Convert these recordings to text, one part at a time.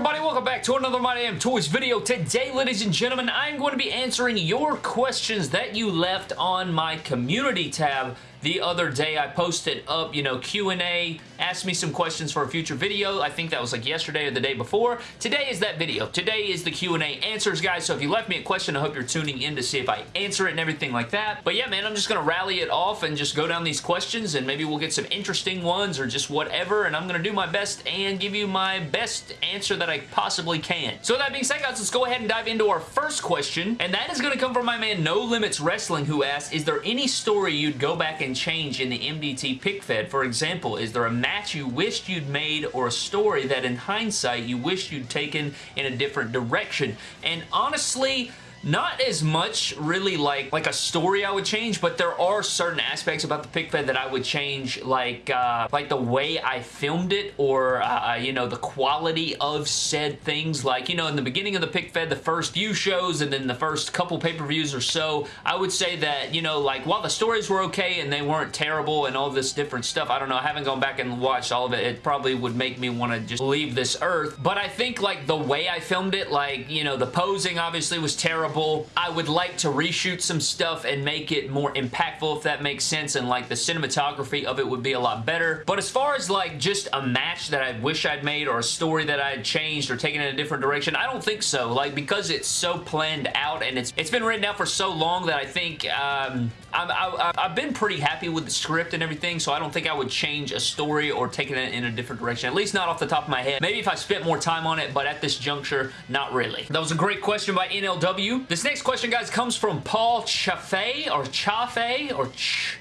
everybody? Welcome back to another My Damn Toys video. Today, ladies and gentlemen, I'm going to be answering your questions that you left on my community tab the other day I posted up, you know, Q&A, asked me some questions for a future video. I think that was like yesterday or the day before. Today is that video. Today is the Q&A answers, guys. So if you left me a question, I hope you're tuning in to see if I answer it and everything like that. But yeah, man, I'm just going to rally it off and just go down these questions and maybe we'll get some interesting ones or just whatever. And I'm going to do my best and give you my best answer that I possibly can. So that being said, guys, let's go ahead and dive into our first question. And that is going to come from my man No Limits Wrestling who asked, is there any story you'd go back and and change in the MDT pick fed? For example, is there a match you wished you'd made or a story that in hindsight you wished you'd taken in a different direction? And honestly, not as much really like like a story I would change, but there are certain aspects about the pick fed that I would change, like uh, like the way I filmed it or, uh, uh, you know, the quality of said things. Like, you know, in the beginning of the pick fed, the first few shows and then the first couple pay-per-views or so, I would say that, you know, like, while the stories were okay and they weren't terrible and all this different stuff, I don't know, I haven't gone back and watched all of it. It probably would make me want to just leave this earth. But I think, like, the way I filmed it, like, you know, the posing obviously was terrible I would like to reshoot some stuff and make it more impactful if that makes sense and like the cinematography of it would be a lot better. But as far as like just a match that I wish I'd made or a story that I had changed or taken in a different direction, I don't think so. Like because it's so planned out and it's it's been written out for so long that I think um, i have been pretty happy with the script and everything, so I don't think I would change a story or take it in a different direction, at least not off the top of my head. Maybe if I spent more time on it, but at this juncture, not really. That was a great question by NLW. This next question, guys, comes from Paul Chaffee, or Chaffee, or Ch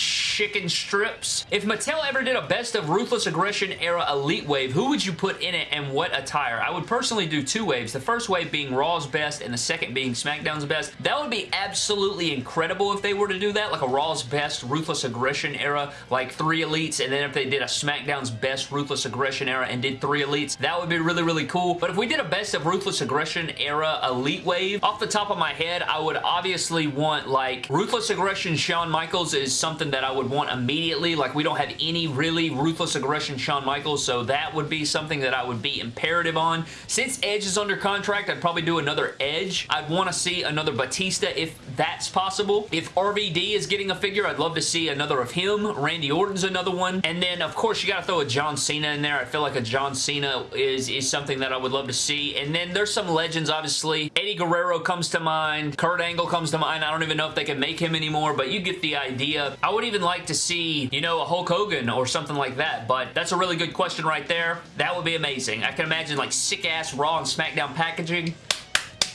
chicken strips. If Mattel ever did a best of Ruthless Aggression era Elite Wave, who would you put in it and what attire? I would personally do two waves. The first wave being Raw's best and the second being SmackDown's best. That would be absolutely incredible if they were to do that, like a Raw's best Ruthless Aggression era, like three Elites, and then if they did a SmackDown's best Ruthless Aggression era and did three Elites, that would be really, really cool. But if we did a best of Ruthless Aggression era Elite Wave, off the top of my head, I would obviously want like Ruthless Aggression Shawn Michaels is something that I would want immediately. Like, we don't have any really ruthless aggression Shawn Michaels, so that would be something that I would be imperative on. Since Edge is under contract, I'd probably do another Edge. I'd want to see another Batista if that's possible. If RVD is getting a figure, I'd love to see another of him. Randy Orton's another one. And then, of course, you got to throw a John Cena in there. I feel like a John Cena is, is something that I would love to see. And then there's some legends, obviously. Eddie Guerrero comes to mind. Kurt Angle comes to mind. I don't even know if they can make him anymore, but you get the idea. I would even like to see, you know, a Hulk Hogan or something like that, but that's a really good question right there. That would be amazing. I can imagine like sick-ass Raw and SmackDown packaging.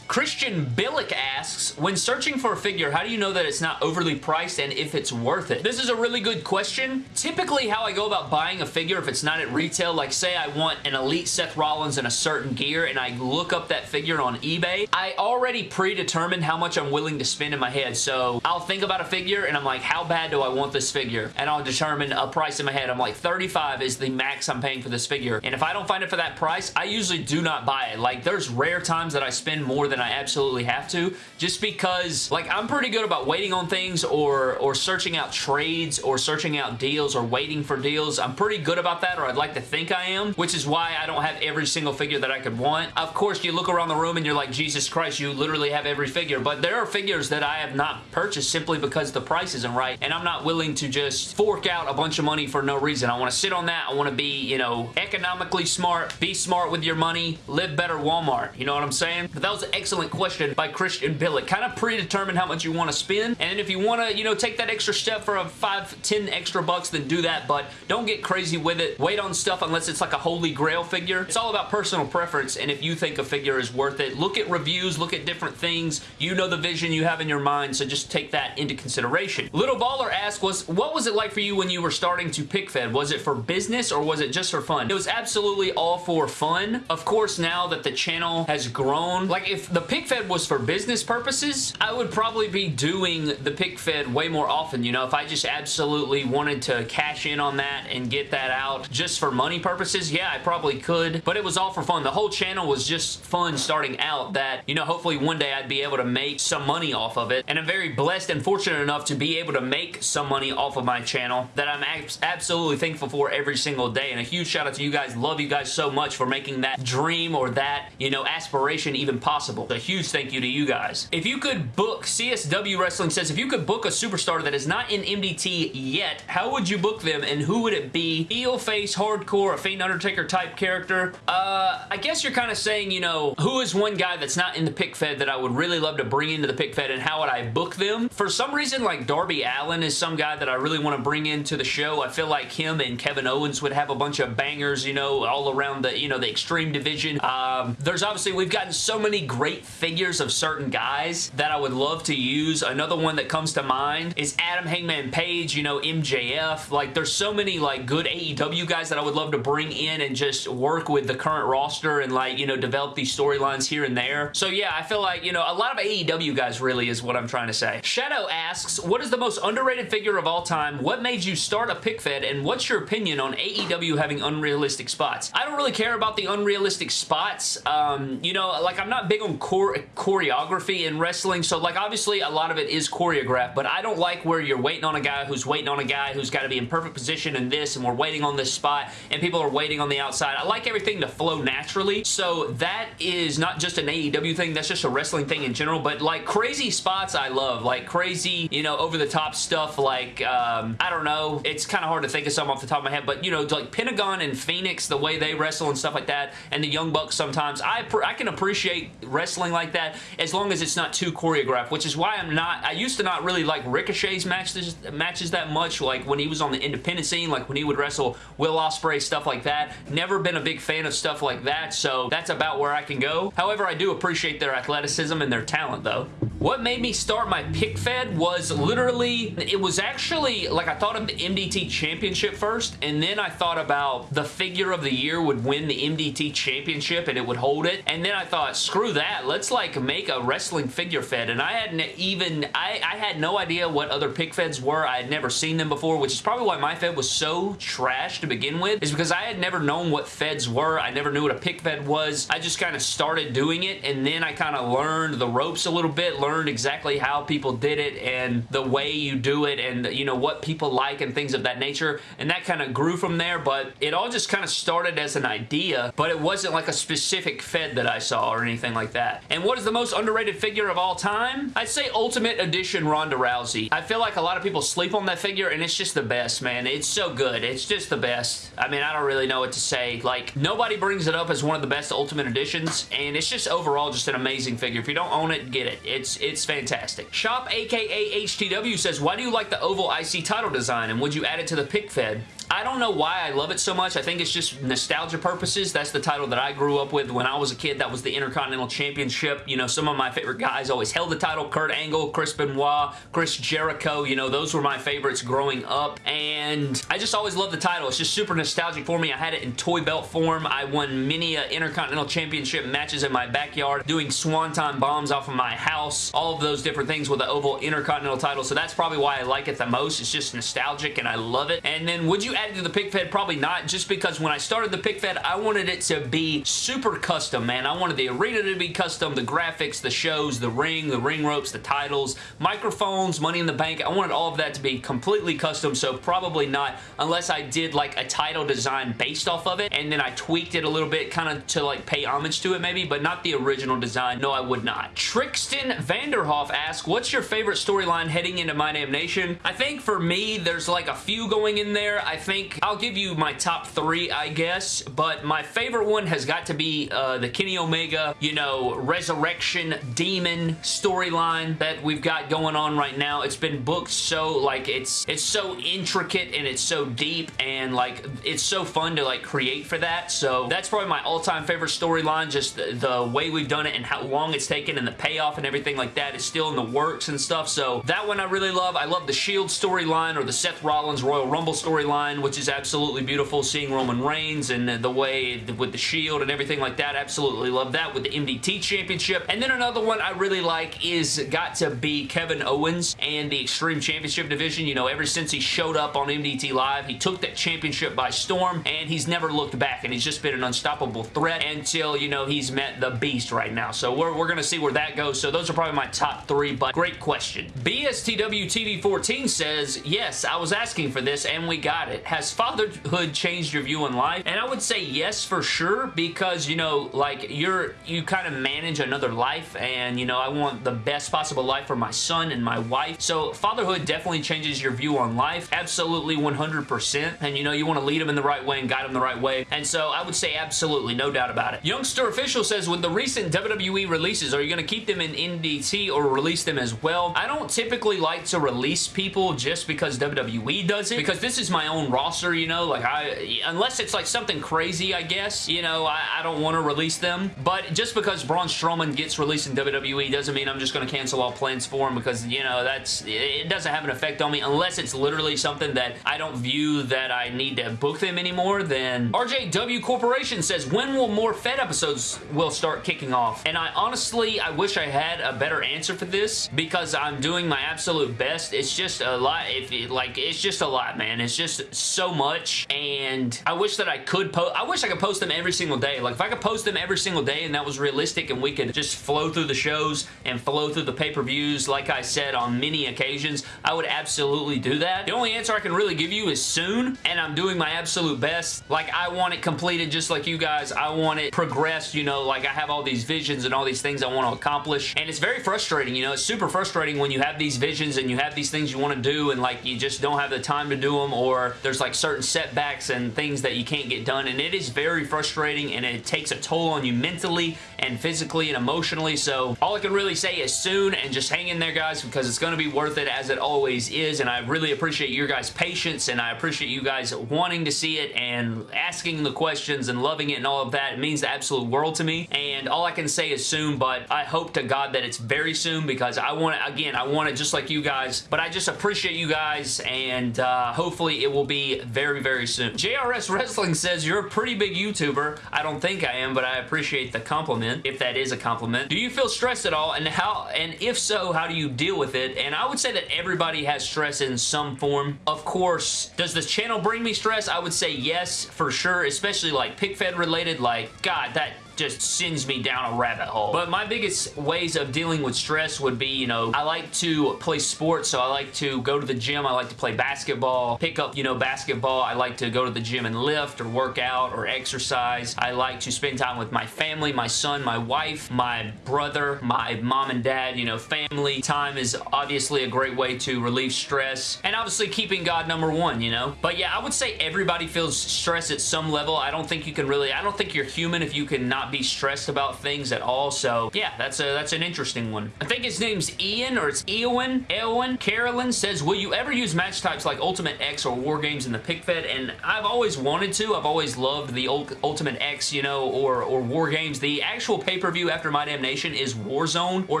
Christian Billick asks, when searching for a figure, how do you know that it's not overly priced and if it's worth it? This is a really good question. Typically, how I go about buying a figure if it's not at retail, like say I want an Elite Seth Rollins in a certain gear and I look up that figure on eBay, I already predetermined how much I'm willing to spend in my head. So I'll think about a figure and I'm like, how bad do I want this figure? And I'll determine a price in my head. I'm like, 35 is the max I'm paying for this figure. And if I don't find it for that price, I usually do not buy it. Like, there's rare times that I spend more than than I absolutely have to just because like I'm pretty good about waiting on things or or searching out trades or searching out deals or waiting for deals. I'm pretty good about that or I'd like to think I am which is why I don't have every single figure that I could want. Of course you look around the room and you're like Jesus Christ you literally have every figure but there are figures that I have not purchased simply because the price isn't right and I'm not willing to just fork out a bunch of money for no reason. I want to sit on that. I want to be you know economically smart, be smart with your money, live better Walmart. You know what I'm saying? But that was excellent question by Christian Billick. Kind of predetermine how much you want to spend, and if you want to, you know, take that extra step for a 5, 10 extra bucks, then do that, but don't get crazy with it. Wait on stuff unless it's like a holy grail figure. It's all about personal preference, and if you think a figure is worth it, look at reviews, look at different things. You know the vision you have in your mind, so just take that into consideration. Little Baller asked, was, what was it like for you when you were starting to pick fed? Was it for business or was it just for fun? It was absolutely all for fun. Of course, now that the channel has grown, like if the pick fed was for business purposes, I would probably be doing the pick fed way more often. You know, if I just absolutely wanted to cash in on that and get that out just for money purposes, yeah, I probably could. But it was all for fun. The whole channel was just fun starting out that, you know, hopefully one day I'd be able to make some money off of it. And I'm very blessed and fortunate enough to be able to make some money off of my channel that I'm absolutely thankful for every single day. And a huge shout out to you guys. Love you guys so much for making that dream or that, you know, aspiration even possible. A huge thank you to you guys. If you could book, CSW Wrestling says, if you could book a superstar that is not in MDT yet, how would you book them and who would it be? Heel, face, hardcore, a Fiend Undertaker type character? Uh, I guess you're kind of saying, you know, who is one guy that's not in the pick fed that I would really love to bring into the pick fed and how would I book them? For some reason, like Darby Allin is some guy that I really want to bring into the show. I feel like him and Kevin Owens would have a bunch of bangers, you know, all around the, you know, the Extreme Division. Um, there's obviously, we've gotten so many great figures of certain guys that I would love to use. Another one that comes to mind is Adam Hangman Page, you know, MJF. Like, there's so many, like, good AEW guys that I would love to bring in and just work with the current roster and, like, you know, develop these storylines here and there. So, yeah, I feel like, you know, a lot of AEW guys really is what I'm trying to say. Shadow asks, what is the most underrated figure of all time? What made you start a pick fed? And what's your opinion on AEW having unrealistic spots? I don't really care about the unrealistic spots. Um, you know, like, I'm not big on chore choreography in wrestling, so, like, obviously, a lot of it is choreographed, but I don't like where you're waiting on a guy who's waiting on a guy who's got to be in perfect position in this, and we're waiting on this spot, and people are waiting on the outside. I like everything to flow naturally, so that is not just an AEW thing, that's just a wrestling thing in general, but, like, crazy spots I love, like, crazy, you know, over-the-top stuff, like, um, I don't know, it's kind of hard to think of something off the top of my head, but, you know, like, Pentagon and Fenix, the way they wrestle and stuff like that, and the Young Bucks sometimes, I, I can appreciate wrestling like that as long as it's not too choreographed, which is why I'm not, I used to not really like Ricochet's matches, matches that much, like when he was on the independent scene, like when he would wrestle Will Ospreay, stuff like that. Never been a big fan of stuff like that, so that's about where I can go. However, I do appreciate their athleticism and their talent, though. What made me start my pick fed was literally, it was actually, like I thought of the MDT Championship first, and then I thought about the figure of the year would win the MDT Championship and it would hold it, and then I thought, screw that, let's like make a wrestling figure fed, and I hadn't even, I, I had no idea what other pick feds were, I had never seen them before, which is probably why my fed was so trash to begin with, is because I had never known what feds were, I never knew what a pick fed was, I just kind of started doing it, and then I kind of learned the ropes a little bit, learned exactly how people did it and the way you do it and, you know, what people like and things of that nature. And that kind of grew from there, but it all just kind of started as an idea, but it wasn't like a specific Fed that I saw or anything like that. And what is the most underrated figure of all time? I'd say Ultimate Edition Ronda Rousey. I feel like a lot of people sleep on that figure and it's just the best, man. It's so good. It's just the best. I mean, I don't really know what to say. Like, nobody brings it up as one of the best Ultimate Editions, and it's just overall just an amazing figure. If you don't own it, get it. It's fantastic. Shop aka HTW says, why do you like the oval IC title design and would you add it to the pick fed? I don't know why I love it so much. I think it's just nostalgia purposes. That's the title that I grew up with when I was a kid. That was the Intercontinental Championship. You know, some of my favorite guys always held the title. Kurt Angle, Chris Benoit, Chris Jericho. You know, those were my favorites growing up. And I just always loved the title. It's just super nostalgic for me. I had it in toy belt form. I won many uh, Intercontinental Championship matches in my backyard, doing swanton bombs off of my house. All of those different things with the oval Intercontinental title. So that's probably why I like it the most. It's just nostalgic and I love it. And then would you add it to the pick fed? Probably not, just because when I started the pick fed, I wanted it to be super custom, man. I wanted the arena to be custom, the graphics, the shows, the ring, the ring ropes, the titles, microphones, money in the bank. I wanted all of that to be completely custom, so probably not unless I did like a title design based off of it, and then I tweaked it a little bit kind of to like pay homage to it maybe, but not the original design. No, I would not. Trixton Vanderhoff asks, what's your favorite storyline heading into My Damn Nation? I think for me, there's like a few going in there. I think I'll give you my top three, I guess, but my favorite one has got to be uh, the Kenny Omega, you know, resurrection demon storyline that we've got going on right now. It's been booked so, like, it's it's so intricate and it's so deep and, like, it's so fun to, like, create for that. So that's probably my all-time favorite storyline, just the, the way we've done it and how long it's taken and the payoff and everything like that is still in the works and stuff. So that one I really love. I love the Shield storyline or the Seth Rollins Royal Rumble storyline which is absolutely beautiful, seeing Roman Reigns and the way with the Shield and everything like that. Absolutely love that with the MDT Championship. And then another one I really like is got to be Kevin Owens and the Extreme Championship division. You know, ever since he showed up on MDT Live, he took that championship by storm, and he's never looked back, and he's just been an unstoppable threat until, you know, he's met the beast right now. So we're, we're going to see where that goes. So those are probably my top three, but great question. BSTW TV 14 says, yes, I was asking for this, and we got it. Has fatherhood changed your view on life? And I would say yes for sure, because, you know, like, you're, you kind of manage another life, and, you know, I want the best possible life for my son and my wife. So fatherhood definitely changes your view on life. Absolutely 100%. And, you know, you want to lead them in the right way and guide them the right way. And so I would say absolutely, no doubt about it. Youngster Official says, with the recent WWE releases, are you going to keep them in MDT or release them as well? I don't typically like to release people just because WWE does it, because this is my own roster, you know, like I, unless it's like something crazy, I guess, you know, I, I don't want to release them, but just because Braun Strowman gets released in WWE doesn't mean I'm just going to cancel all plans for him because, you know, that's, it doesn't have an effect on me unless it's literally something that I don't view that I need to book them anymore, then RJW Corporation says, when will more Fed episodes will start kicking off? And I honestly, I wish I had a better answer for this because I'm doing my absolute best. It's just a lot. If it, like, it's just a lot, man. It's just so much, and I wish that I could post. I wish I could post them every single day. Like, if I could post them every single day and that was realistic and we could just flow through the shows and flow through the pay-per-views, like I said on many occasions, I would absolutely do that. The only answer I can really give you is soon, and I'm doing my absolute best. Like, I want it completed just like you guys. I want it progressed, you know, like I have all these visions and all these things I want to accomplish, and it's very frustrating, you know, it's super frustrating when you have these visions and you have these things you want to do and like you just don't have the time to do them or there's like certain setbacks and things that you can't get done, and it is very frustrating and it takes a toll on you mentally and physically and emotionally, so all I can really say is soon and just hang in there, guys, because it's going to be worth it as it always is, and I really appreciate your guys' patience and I appreciate you guys wanting to see it and asking the questions and loving it and all of that. It means the absolute world to me, and all I can say is soon, but I hope to God that it's very soon because I want it, again, I want it just like you guys, but I just appreciate you guys, and uh, hopefully it will be very, very soon. JRS Wrestling says, you're a pretty big YouTuber. I don't think I am, but I appreciate the compliment, if that is a compliment. Do you feel stressed at all, and how, and if so, how do you deal with it? And I would say that everybody has stress in some form. Of course, does this channel bring me stress? I would say yes, for sure, especially like PickFed related, like, God, that just sends me down a rabbit hole. But my biggest ways of dealing with stress would be, you know, I like to play sports, so I like to go to the gym, I like to play basketball, pick up, you know, basketball, I like to go to the gym and lift or work out or exercise. I like to spend time with my family, my son, my wife, my brother, my mom and dad, you know, family time is obviously a great way to relieve stress and obviously keeping God number one, you know? But yeah, I would say everybody feels stress at some level. I don't think you can really, I don't think you're human if you can not be stressed about things at all. So yeah, that's a that's an interesting one. I think his name's Ian or it's Eowyn. Eowyn. Carolyn says, will you ever use match types like Ultimate X or War Games in the pick fed? And I've always wanted to. I've always loved the Ultimate X, you know, or, or War Games. The actual pay-per-view after My Damnation is Warzone, or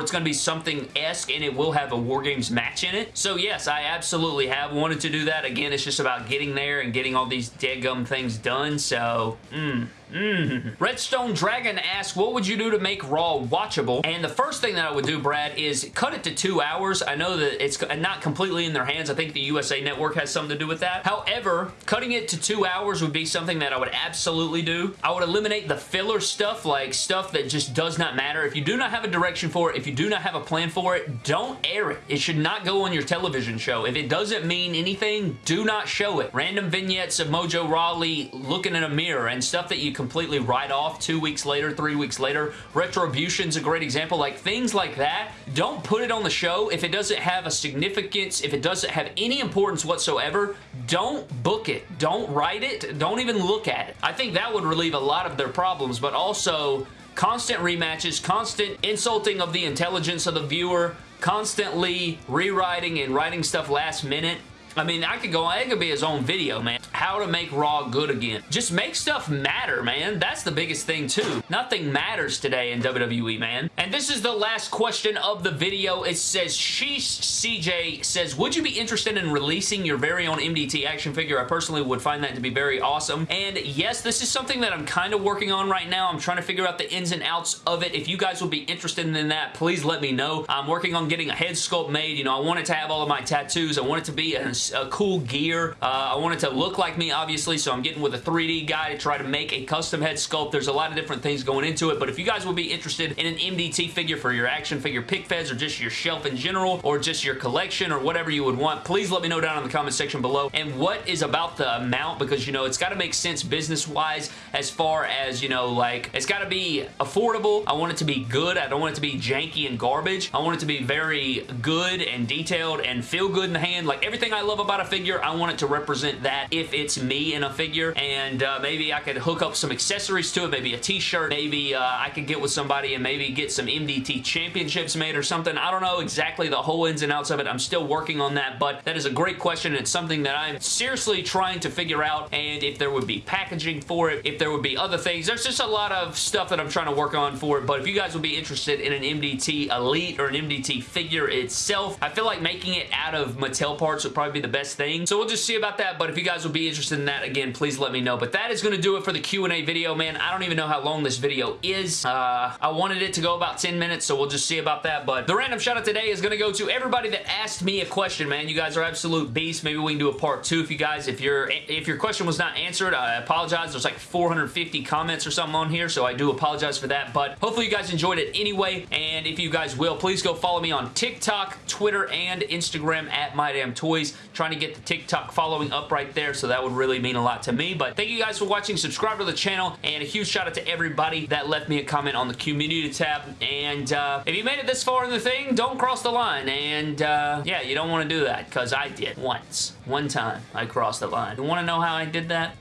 it's going to be something esque and it will have a War Games match in it. So yes, I absolutely have wanted to do that. Again, it's just about getting there and getting all these dead gum things done. So, hmm. Mm. Redstone Dragon asks, what would you do to make Raw watchable? And the first thing that I would do, Brad, is cut it to two hours. I know that it's not completely in their hands. I think the USA Network has something to do with that. However, cutting it to two hours would be something that I would absolutely do. I would eliminate the filler stuff, like stuff that just does not matter. If you do not have a direction for it, if you do not have a plan for it, don't air it. It should not go on your television show. If it doesn't mean anything, do not show it. Random vignettes of Mojo Rawley looking in a mirror and stuff that you can completely write off two weeks later, three weeks later. Retribution's a great example. Like things like that, don't put it on the show if it doesn't have a significance, if it doesn't have any importance whatsoever, don't book it. Don't write it. Don't even look at it. I think that would relieve a lot of their problems, but also constant rematches, constant insulting of the intelligence of the viewer, constantly rewriting and writing stuff last minute. I mean, I could go, on. it could be his own video, man how to make Raw good again. Just make stuff matter, man. That's the biggest thing, too. Nothing matters today in WWE, man. And this is the last question of the video. It says, Sheesh CJ says, would you be interested in releasing your very own MDT action figure? I personally would find that to be very awesome. And yes, this is something that I'm kind of working on right now. I'm trying to figure out the ins and outs of it. If you guys would be interested in that, please let me know. I'm working on getting a head sculpt made. You know, I want it to have all of my tattoos. I want it to be a, a cool gear. Uh, I want it to look like me, obviously, so I'm getting with a 3D guy to try to make a custom head sculpt. There's a lot of different things going into it, but if you guys would be interested in an MDT figure for your action figure pick feds or just your shelf in general or just your collection or whatever you would want, please let me know down in the comment section below. And what is about the amount because, you know, it's got to make sense business-wise as far as, you know, like, it's got to be affordable. I want it to be good. I don't want it to be janky and garbage. I want it to be very good and detailed and feel good in the hand. Like, everything I love about a figure, I want it to represent that if it's me in a figure. And uh, maybe I could hook up some accessories to it. Maybe a t-shirt. Maybe uh, I could get with somebody and maybe get some MDT championships made or something. I don't know exactly the whole ins and outs of it. I'm still working on that, but that is a great question. It's something that I'm seriously trying to figure out and if there would be packaging for it, if there would be other things. There's just a lot of stuff that I'm trying to work on for it, but if you guys would be interested in an MDT Elite or an MDT figure itself, I feel like making it out of Mattel parts would probably be the best thing. So we'll just see about that, but if you guys would be interested in that, again, please let me know. But that is going to do it for the Q&A video, man. I don't even know how long this video is. Uh, I wanted it to go about 10 minutes, so we'll just see about that. But the random shout out today is going to go to everybody that asked me a question, man. You guys are absolute beasts. Maybe we can do a part two if you guys, if your if your question was not answered, I apologize. There's like 450 comments or something on here, so I do apologize for that. But hopefully you guys enjoyed it anyway. And if you guys will, please go follow me on TikTok, Twitter, and Instagram at MyDamnToys. Trying to get the TikTok following up right there, so that would really mean a lot to me. But thank you guys for watching. Subscribe to the channel, and a huge shout out to everybody that left me a comment on the community tab. And uh, if you made it this far in the thing, don't cross the line. And uh, yeah, you don't want to do that, because I did once. One time, I crossed the line. You want to know how I did that?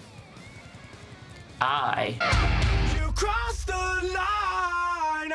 I... You crossed the line,